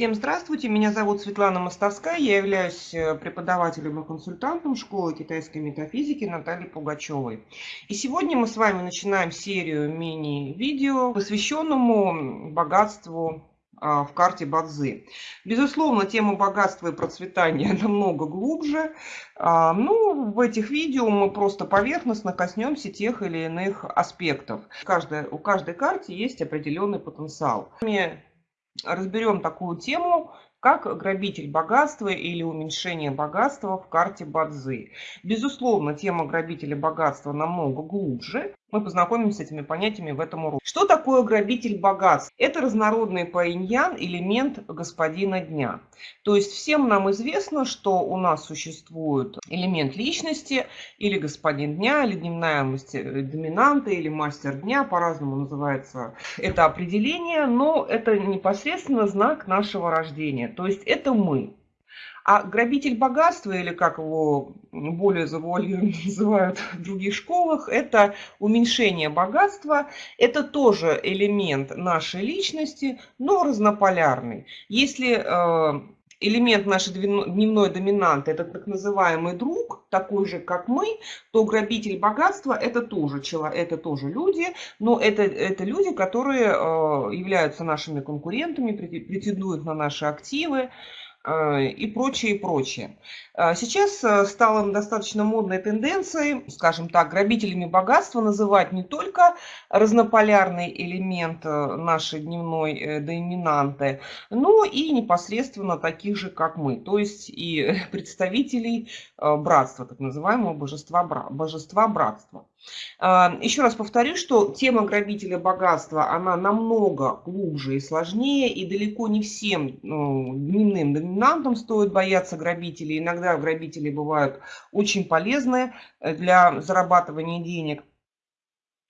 Всем здравствуйте, меня зовут Светлана Мостовская, я являюсь э, преподавателем и консультантом школы китайской метафизики Натальи Пугачевой. И сегодня мы с вами начинаем серию мини-видео, посвященному богатству а, в карте Бадзи. Безусловно, тема богатства и процветания намного глубже. А, ну, в этих видео мы просто поверхностно коснемся тех или иных аспектов. Каждая, у каждой карты есть определенный потенциал. Разберем такую тему, как грабитель богатства или уменьшение богатства в карте Бадзи. Безусловно, тема грабителя богатства намного глубже, мы познакомимся с этими понятиями в этом уроке. Что такое грабитель богатств? Это разнородный паиньян, элемент господина дня. То есть всем нам известно, что у нас существует элемент личности, или господин дня, или дневная мастер, доминанта, или мастер дня, по-разному называется это определение, но это непосредственно знак нашего рождения. То есть это мы. А грабитель богатства, или как его более завуалированно называют в других школах, это уменьшение богатства. Это тоже элемент нашей личности, но разнополярный. Если э, элемент нашей дневной доминанты – это так называемый друг, такой же, как мы, то грабитель богатства – это тоже, это тоже люди, но это, это люди, которые э, являются нашими конкурентами, претендуют на наши активы, и прочее, и прочее. Э, сейчас э, стало достаточно модной тенденцией, скажем так, грабителями богатства называть не только разнополярный элемент нашей дневной доминанты, но и непосредственно таких же, как мы, то есть и представителей братства, так называемого божества, божества братства. Еще раз повторю, что тема грабителя богатства, она намного глубже и сложнее, и далеко не всем ну, дневным доминантам стоит бояться грабителей. Иногда грабители бывают очень полезны э, для зарабатывания денег.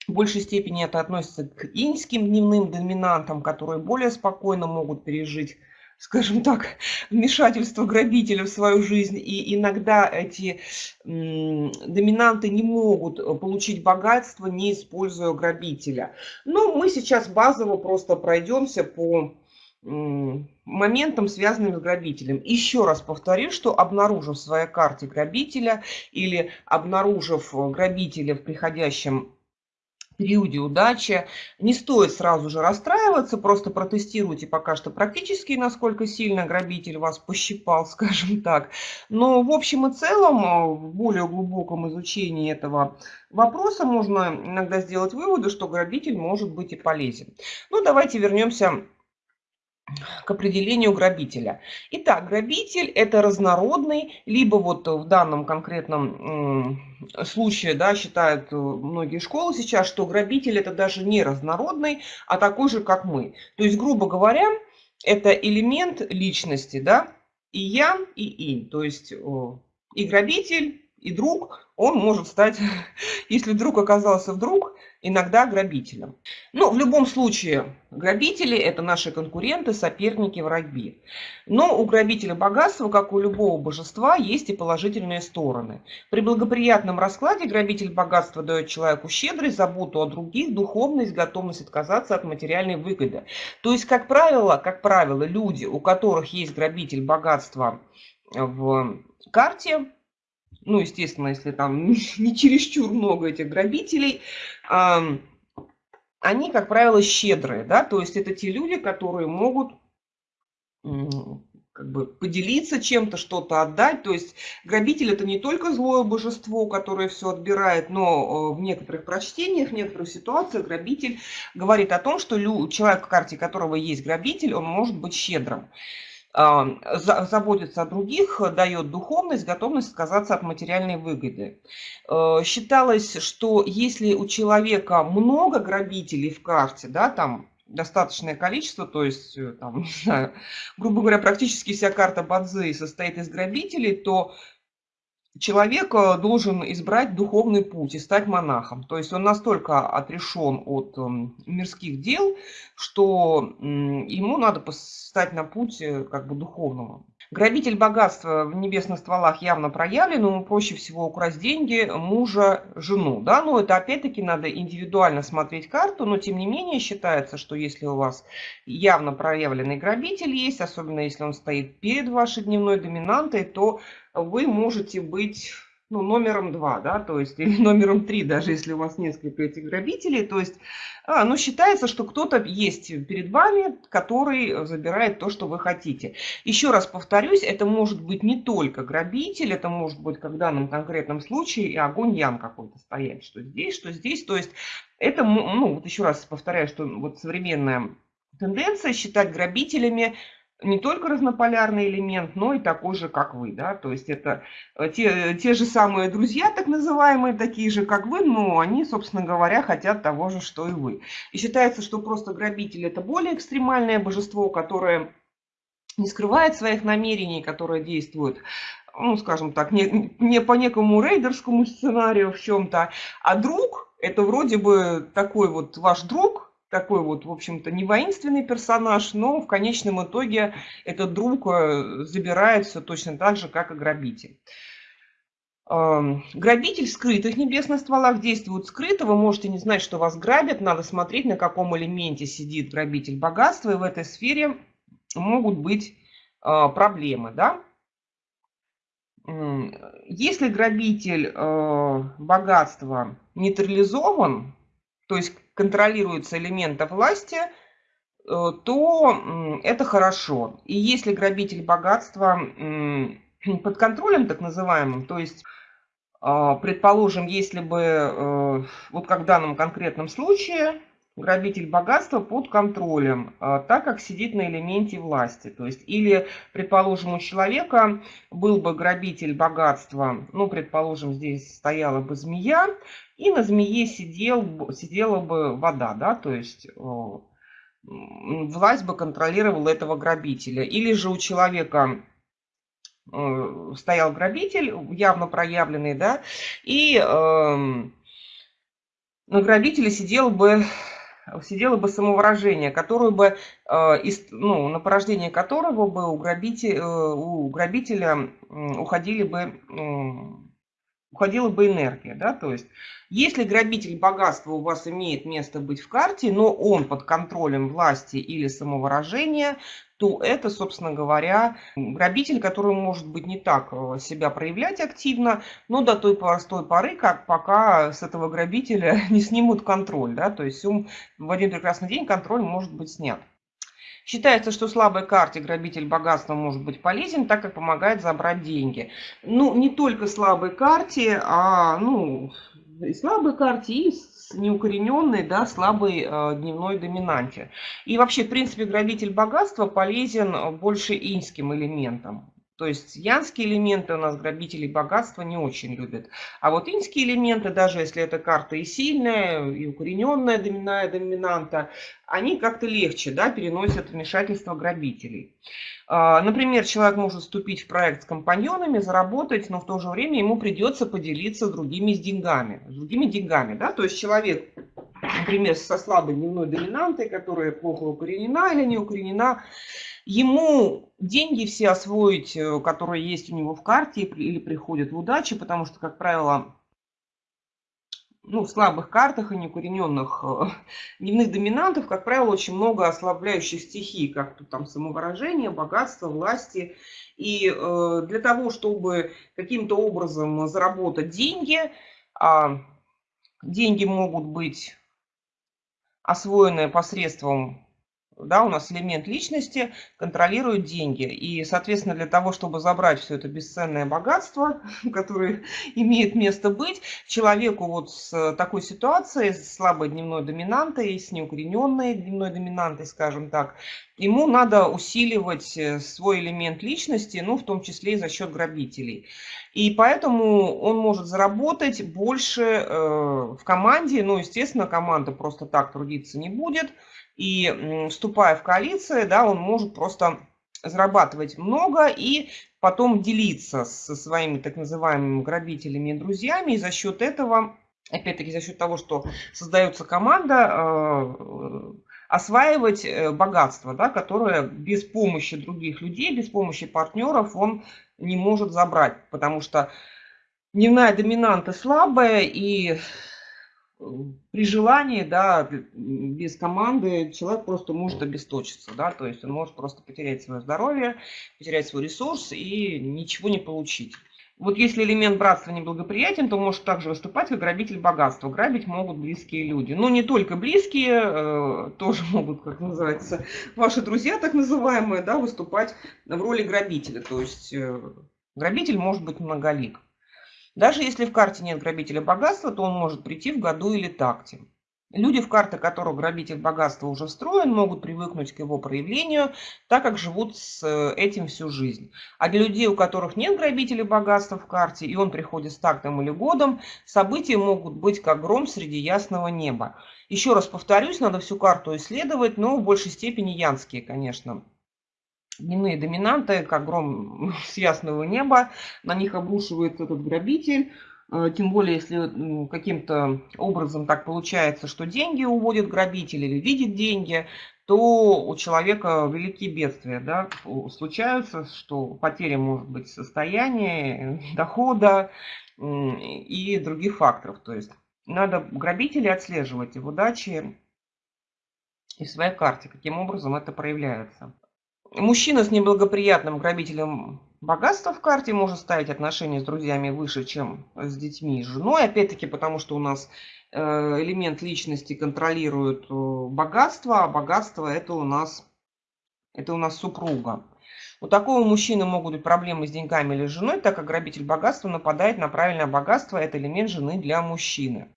В большей степени это относится к иньским дневным доминантам, которые более спокойно могут пережить скажем так, вмешательство грабителя в свою жизнь. И иногда эти доминанты не могут э, получить богатство, не используя грабителя. Но мы сейчас базово просто пройдемся по моментам, связанным с грабителем. Еще раз повторю, что обнаружив в своей карте грабителя или обнаружив э, грабителя в приходящем периоде удачи. Не стоит сразу же расстраиваться, просто протестируйте пока что практически, насколько сильно грабитель вас пощипал, скажем так. Но в общем и целом, э, в более глубоком изучении этого вопроса можно иногда сделать выводы, что грабитель может быть и полезен. Ну, давайте вернемся к определению грабителя. Итак, грабитель это разнородный, либо вот в данном конкретном случае, да, считают э, многие школы сейчас, что грабитель это даже не разнородный, а такой же, как мы. То есть, грубо говоря, это элемент личности, да, и я, и инь. То есть и грабитель, и друг, он может стать, если вдруг оказался вдруг, иногда грабителем. Но в любом случае, грабители – это наши конкуренты, соперники, враги. Но у грабителя богатства, как у любого божества, есть и положительные стороны. При благоприятном раскладе грабитель богатства дает человеку щедрость, заботу о других, духовность, готовность отказаться от материальной выгоды. То есть, как правило, как правило, люди, у которых есть грабитель богатства в карте, ну, естественно, если там не чересчур много этих грабителей, они, как правило, щедрые, да, то есть это те люди, которые могут как бы поделиться чем-то, что-то отдать. То есть грабитель это не только злое божество, которое все отбирает, но э, в некоторых прочтениях, в некоторых ситуациях грабитель говорит о том, что человек, в карте которого есть грабитель, он может быть щедрым заботится о других, дает духовность, готовность отказаться от материальной выгоды. Э, считалось, что если у человека много грабителей в карте, да, там достаточное количество, то есть, э, там, грубо говоря, практически вся карта Бадзи состоит из грабителей, то человек э, должен избрать духовный путь и стать монахом. То есть он настолько отрешен от эм, мирских дел, что ему надо стать на путь э, как бы духовного. Грабитель богатства в небесных стволах явно проявлен, ему проще всего украсть деньги мужа, жену. Да? Но это опять-таки надо индивидуально смотреть карту, но тем не менее считается, что если у вас явно проявленный грабитель есть, особенно если он стоит перед вашей дневной доминантой, то вы можете быть ну, номером два, да, то есть, или номером три, даже если у вас несколько этих грабителей, то есть, а, ну, считается, что кто-то есть перед вами, который забирает то, что вы хотите. Еще раз повторюсь, это может быть не только грабитель, это может быть, как в данном конкретном случае, и огонь ям какой-то стоять, что здесь, что здесь, то есть, это, ну, вот еще раз повторяю, что вот современная тенденция считать грабителями не только разнополярный элемент, но и такой же, как вы. Да? То есть это э, те, те же самые друзья, так называемые, такие же, как вы, но они, собственно говоря, хотят того же, что и вы. И считается, что просто грабитель – это более экстремальное божество, которое не скрывает своих намерений, которое действует ну, скажем так, не, не по некому рейдерскому сценарию в чем-то, а друг – это вроде бы такой вот ваш друг, такой вот, в общем-то, не воинственный персонаж, но в конечном итоге этот друг э, забирает все точно так же, как и грабитель. Грабитель в скрытых небесных стволах действует скрыто. Вы можете не знать, что вас грабят. Надо смотреть, на каком элементе сидит грабитель богатства. И в этой сфере могут быть а, проблемы. Да? Если грабитель э, богатства нейтрализован, то есть контролируется элемента власти, э, то это хорошо. И если грабитель богатства под контролем, так называемым, то есть, а, предположим, если бы, э, вот как в данном конкретном случае, грабитель богатства под контролем, а, так как сидит на элементе власти. То есть, или, предположим, у человека был бы грабитель богатства, ну, предположим, здесь стояла бы змея, и на змее сидел, сидела бы вода, да, то есть власть бы контролировала этого грабителя. Или же у человека э, стоял грабитель, явно проявленный, да, и э, на грабителе сидел бы сидело бы самовыражение, которое бы, э, ну, на порождение которого бы у, грабителя, э, у грабителя уходили бы, уходила бы энергия. Да? То есть, если грабитель богатства у вас имеет место быть в карте, но он под контролем власти или самовыражения, то это, собственно говоря, грабитель, который может быть не так э, себя проявлять активно, но до той простой поры, как пока с этого грабителя не снимут контроль. Да? То есть в один прекрасный день контроль может быть снят. Считается, что слабой карте грабитель богатства может быть полезен, так как помогает забрать деньги. Ну, не только слабой карте, а ну, и слабой карте, и неукорененной, да, слабой э, дневной доминанте. И вообще, в принципе, грабитель богатства полезен больше инским элементам. То есть янские элементы у нас грабители богатства не очень любят. А вот инские элементы, даже если эта карта и сильная, и укорененная доминная доминанта, они как-то легче да, переносят вмешательство грабителей. А, например, человек может вступить в проект с компаньонами, заработать, но в то же время ему придется поделиться с другими с деньгами. С другими деньгами, да, то есть человек, например, со слабой дневной доминантой, которая плохо укоренена или не укоренена, ему деньги все освоить, э, которые есть у него в карте или приходят в удачи, потому что, как правило, ну, в слабых картах и неукорененных э, дневных доминантов, как правило, очень много ослабляющих стихий, как тут там самовыражение, богатство, власти. И э, для того, чтобы каким-то образом заработать деньги, э, деньги могут быть освоены посредством да, у нас элемент личности контролирует деньги. И, соответственно, для того, чтобы забрать все это бесценное богатство, которое имеет место быть, человеку вот с такой ситуацией, с слабой дневной доминантой, с неукорененной дневной доминантой, скажем так, ему надо усиливать э, свой элемент личности, ну, в том числе и за счет грабителей. И поэтому он может заработать больше э, в команде, ну, естественно, команда просто так трудиться не будет, и вступая в коалиции, да, он может просто зарабатывать много и потом делиться со своими так называемыми грабителями и друзьями. И за счет этого, опять-таки за счет того, что создается команда, э, осваивать э, богатство, да, которое без помощи других людей, без помощи партнеров он не может забрать, потому что дневная доминанта слабая, и при желании, да, без команды человек просто может обесточиться, да, то есть он может просто потерять свое здоровье, потерять свой ресурс и ничего не получить. Вот если элемент братства неблагоприятен, то может также выступать как грабитель богатства. Грабить могут близкие люди. Но не только близкие, э, тоже могут, как называется, ваши друзья, так называемые, да, выступать в роли грабителя. То есть э, грабитель может быть многолик. Даже если в карте нет грабителя богатства, то он может прийти в году или такте. Люди, в карты которых грабитель богатства уже встроен, могут привыкнуть к его проявлению, так как живут с э, этим всю жизнь. А для людей, у которых нет грабителя богатства в карте, и он приходит с тактом или годом, события могут быть как гром среди ясного неба. Еще раз повторюсь, надо всю карту исследовать, но в большей степени янские, конечно. Дневные доминанты, как гром с ясного неба, на них обрушивается этот грабитель, Э, тем более, если каким-то образом так получается, что деньги уводит грабитель или видит деньги, то у человека великие бедствия да, случаются, что потеря может быть состояния, дохода и других факторов. То есть надо грабителей отслеживать и в удаче, и в своей карте, каким образом это проявляется. Мужчина с неблагоприятным грабителем богатства в карте может ставить отношения с друзьями выше, чем с детьми и женой. Опять-таки, потому что у нас э, элемент личности контролирует э, богатство, а богатство это у нас, это у нас супруга. У такого мужчины могут быть проблемы с деньгами или женой, так как грабитель богатства нападает на правильное богатство. Это элемент жены для мужчины.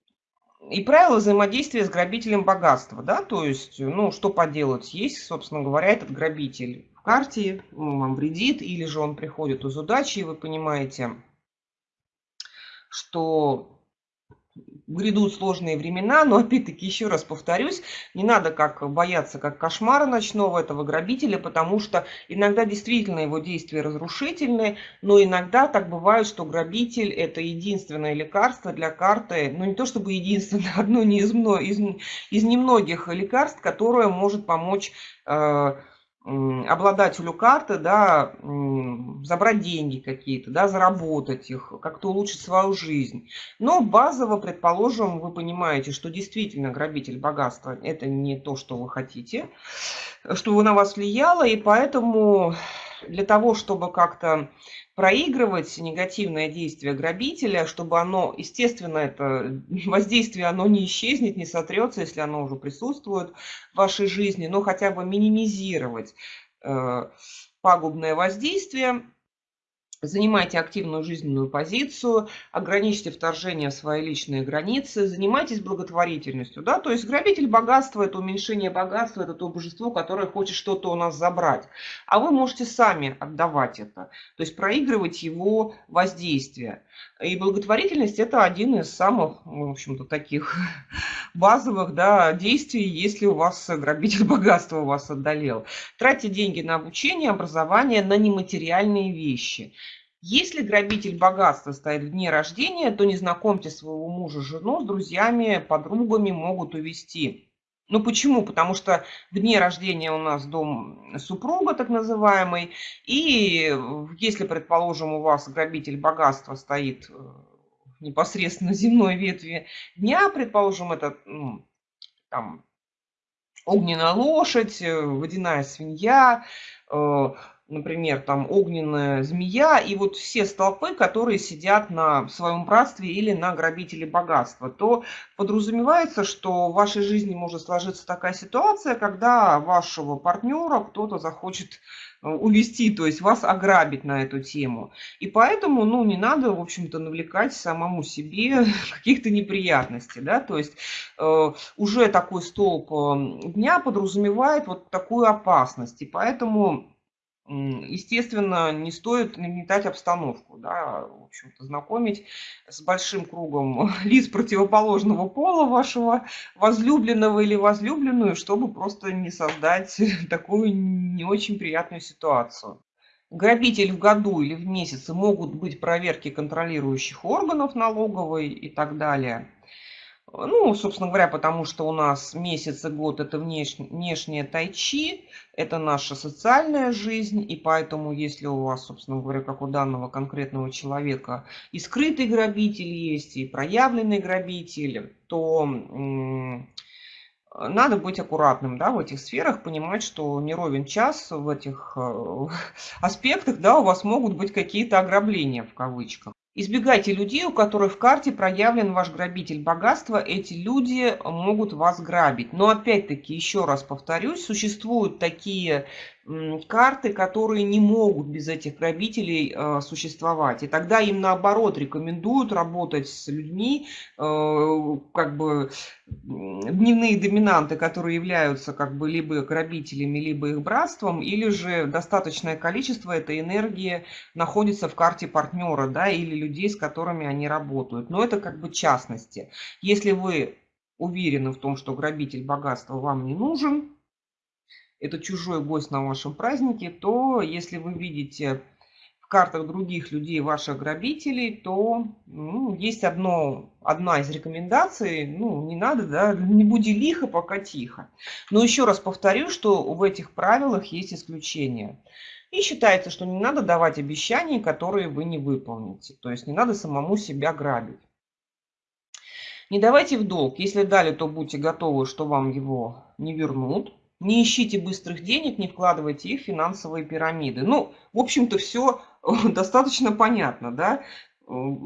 И правила взаимодействия с грабителем богатства, да, то есть, ну, что поделать, есть, собственно говоря, этот грабитель в карте, он вам вредит, или же он приходит из удачи, и вы понимаете, что грядут сложные времена, но опять-таки еще раз повторюсь, не надо как бояться как кошмара ночного этого грабителя, потому что иногда действительно его действия разрушительные, но иногда так бывает, что грабитель это единственное лекарство для карты, ну не то чтобы единственное, одно не из, из, из немногих лекарств, которое может помочь э, обладателю карты, да, забрать деньги какие-то, да, заработать их, как-то улучшить свою жизнь. Но базово, предположим, вы понимаете, что действительно грабитель богатства – это не то, что вы хотите, что на вас влияло, и поэтому для того, чтобы как-то проигрывать негативное действие грабителя, чтобы оно, естественно, это воздействие, оно не исчезнет, не сотрется, если оно уже присутствует в вашей жизни, но хотя бы минимизировать э, пагубное воздействие, Занимайте активную жизненную позицию, ограничьте вторжение в свои личные границы, занимайтесь благотворительностью. Да? То есть грабитель богатства – это уменьшение богатства, это то божество, которое хочет что-то у нас забрать. А вы можете сами отдавать это, то есть проигрывать его воздействие. И благотворительность – это один из самых, в общем-то, таких базовых да, действий, если у вас грабитель богатства у вас отдалел. Тратьте деньги на обучение, образование, на нематериальные вещи. Если грабитель богатства стоит в дне рождения, то не знакомьте своего мужа, жену с друзьями, подругами могут увести. Ну почему? Потому что в дне рождения у нас дом супруга, так называемый, и если, предположим, у вас грабитель богатства стоит э, непосредственно земной ветви дня, предположим, это ну, там, огненная лошадь, э, водяная свинья, э, например, там огненная змея и вот все столпы, которые сидят на своем братстве или на грабителе богатства, то подразумевается, что в вашей жизни может сложиться такая ситуация, когда вашего партнера кто-то захочет э, увести, то есть вас ограбить на эту тему. И поэтому, ну, не надо, в общем-то, навлекать самому себе каких-то неприятностей, да, то есть э, уже такой столб э, дня подразумевает вот такую опасность, и поэтому естественно, не стоит нагнетать обстановку, да, в общем-то, знакомить с большим кругом лиц противоположного пола вашего возлюбленного или возлюбленную, чтобы просто не создать такую не очень приятную ситуацию. Грабитель в году или в месяце могут быть проверки контролирующих органов налоговой и так далее. Ну, собственно говоря, потому что у нас месяц и год это внешне, внешнее тайчи, это наша социальная жизнь, и поэтому, если у вас, собственно говоря, как у данного конкретного человека, и скрытый грабитель есть, и проявленный грабитель, то надо быть аккуратным да, в этих сферах, понимать, что не ровен час в этих э, аспектах да, у вас могут быть какие-то ограбления в кавычках. Избегайте людей, у которых в карте проявлен ваш грабитель богатства. Эти люди могут вас грабить. Но опять-таки, еще раз повторюсь, существуют такие карты, которые не могут без этих грабителей э, существовать. И тогда им наоборот рекомендуют работать с людьми, э, как бы дневные доминанты, которые являются как бы либо грабителями, либо их братством, или же достаточное количество этой энергии находится в карте партнера, да, или людей, с которыми они работают. Но это как бы частности. Если вы уверены в том, что грабитель богатства вам не нужен, это чужой гость на вашем празднике, то если вы видите в картах других людей ваших грабителей, то ну, есть одно, одна из рекомендаций, ну, не надо, да, не буди лихо, пока тихо. Но еще раз повторю, что в этих правилах есть исключения. И считается, что не надо давать обещания, которые вы не выполните. То есть не надо самому себя грабить. Не давайте в долг. Если дали, то будьте готовы, что вам его не вернут. Не ищите быстрых денег, не вкладывайте их в финансовые пирамиды. Ну, в общем-то, все достаточно понятно, да?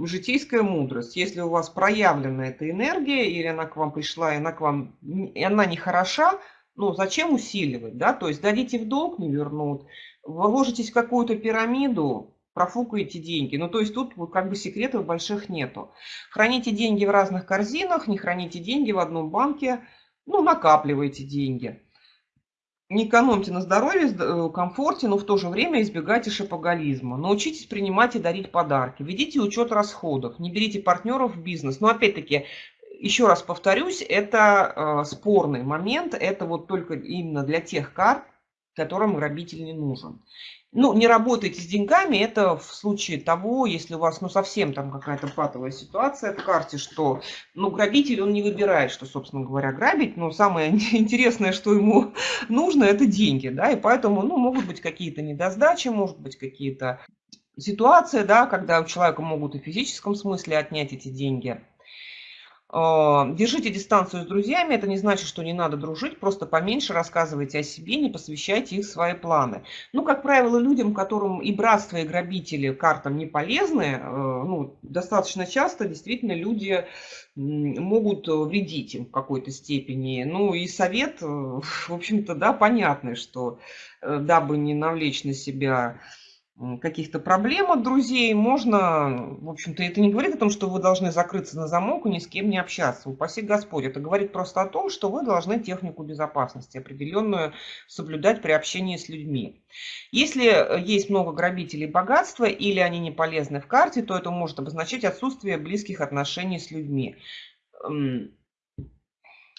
Житейская мудрость. Если у вас проявлена эта энергия, или она к вам пришла, и она к вам, и она не хороша, ну, зачем усиливать, да? То есть дадите в долг, не вернут. Вложитесь в какую-то пирамиду, профукаете деньги. Ну, то есть тут как бы секретов больших нету. Храните деньги в разных корзинах, не храните деньги в одном банке, ну, накапливайте деньги не экономьте на здоровье, э, комфорте, но в то же время избегайте шопоголизма. Научитесь принимать и дарить подарки. Ведите учет расходов. Не берите партнеров в бизнес. Но опять-таки, еще раз повторюсь, это э, спорный момент. Это вот только именно для тех карт, которым грабитель не нужен. Ну, не работайте с деньгами, это в случае того, если у вас, ну, совсем там какая-то патовая ситуация в карте, что, ну, грабитель, он не выбирает, что, собственно говоря, грабить, но самое интересное, что ему нужно, это деньги, да, и поэтому, ну, могут быть какие-то недосдачи, может быть какие-то ситуации, да, когда у человека могут и в физическом смысле отнять эти деньги, держите дистанцию с друзьями, это не значит, что не надо дружить, просто поменьше рассказывайте о себе, не посвящайте их свои планы. Ну, как правило, людям, которым и братство, и грабители картам не полезны, э, ну, достаточно часто действительно люди могут вредить им в какой-то степени. Ну, и совет, э, в общем-то, да, понятный, что э, дабы не навлечь на себя каких-то проблем от друзей, можно, в общем-то, это не говорит о том, что вы должны закрыться на замок и ни с кем не общаться. Упаси Господь. Это говорит просто о том, что вы должны технику безопасности определенную соблюдать при общении с людьми. Если э, есть много грабителей богатства или они не полезны в карте, то это может обозначать отсутствие близких отношений с людьми.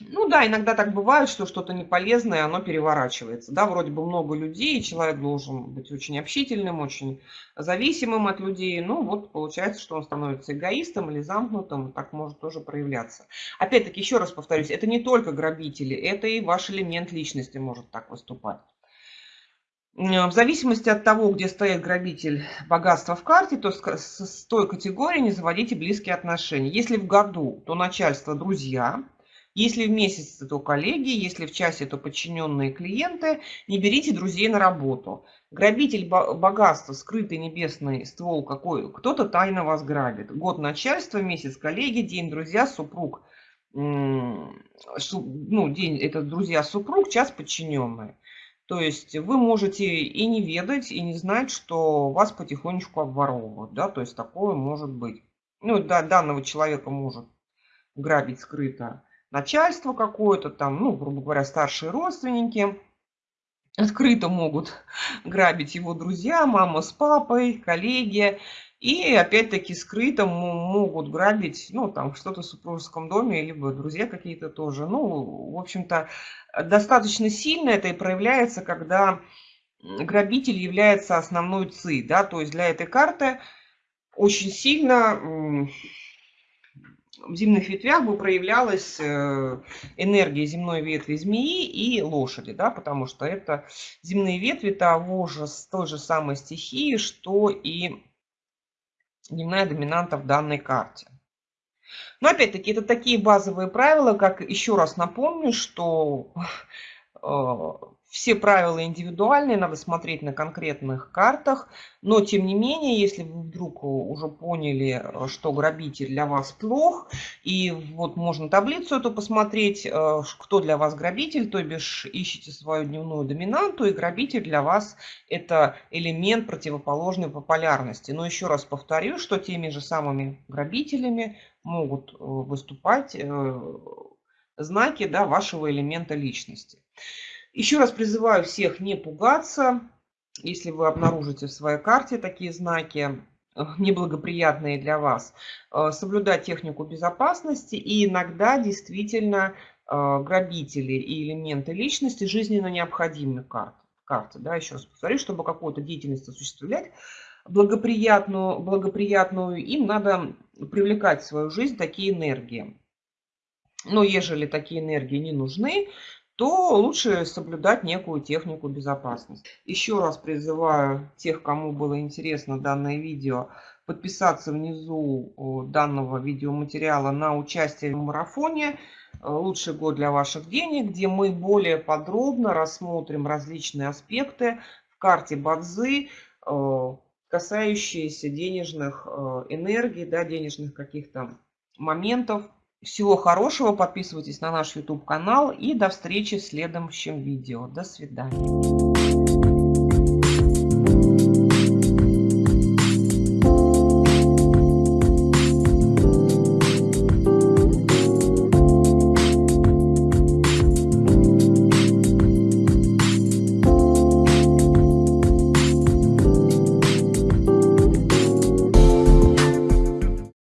Ну да, иногда так бывает, что что-то неполезное, оно переворачивается. Да, вроде бы много людей, человек должен быть очень общительным, очень зависимым от людей. Ну вот получается, что он становится эгоистом или замкнутым, так может тоже проявляться. Опять-таки, еще раз повторюсь, это не только грабители, это и ваш элемент личности может так выступать. В зависимости от того, где стоит грабитель богатства в карте, то с той категории не заводите близкие отношения. Если в году, то начальство друзья – если в месяц, то коллеги, если в часе, то подчиненные клиенты. Не берите друзей на работу. Грабитель богатства, скрытый небесный ствол какой, кто-то тайно вас грабит. Год начальства, месяц коллеги, день друзья, супруг. Ну, день это друзья, супруг, час подчиненные. То есть вы можете и не ведать, и не знать, что вас потихонечку обворовывают. Да? То есть такое может быть. Ну, да, данного человека может грабить скрыто начальство какое-то там, ну, грубо говоря, старшие родственники. Открыто могут грабить его друзья, мама с папой, коллеги. И опять-таки скрыто могут грабить, ну, там, что-то в супружеском доме, либо друзья какие-то тоже. Ну, в общем-то, достаточно сильно это и проявляется, когда грабитель является основной ЦИ, да, то есть для этой карты очень сильно в зимних ветвях бы проявлялась э, энергия земной ветви змеи и лошади, да, потому что это земные ветви того же, той же самой стихии, что и дневная доминанта в данной карте. Но опять-таки это такие базовые правила, как еще раз напомню, что э, все правила индивидуальные, надо смотреть на конкретных картах. Но, тем не менее, если вы вдруг уже поняли, что грабитель для вас плох, и вот можно таблицу эту посмотреть, э, кто для вас грабитель, то бишь ищите свою дневную доминанту, и грабитель для вас это элемент противоположной по полярности. Но еще раз повторю, что теми же самыми грабителями могут э, выступать э, знаки да, вашего элемента личности. Еще раз призываю всех не пугаться, если вы обнаружите в своей карте такие знаки, неблагоприятные для вас, э, соблюдать технику безопасности и иногда действительно э, грабители и элементы личности жизненно необходимы карты. карты да, еще раз повторю, чтобы какую-то деятельность осуществлять благоприятную, благоприятную, им надо привлекать в свою жизнь такие энергии. Но ежели такие энергии не нужны, то лучше соблюдать некую технику безопасности. Еще раз призываю тех, кому было интересно данное видео, подписаться внизу данного видеоматериала на участие в марафоне «Лучший год для ваших денег», где мы более подробно рассмотрим различные аспекты в карте Бадзы, касающиеся денежных энергий, да, денежных каких-то моментов, всего хорошего, подписывайтесь на наш YouTube канал и до встречи в следующем видео. До свидания.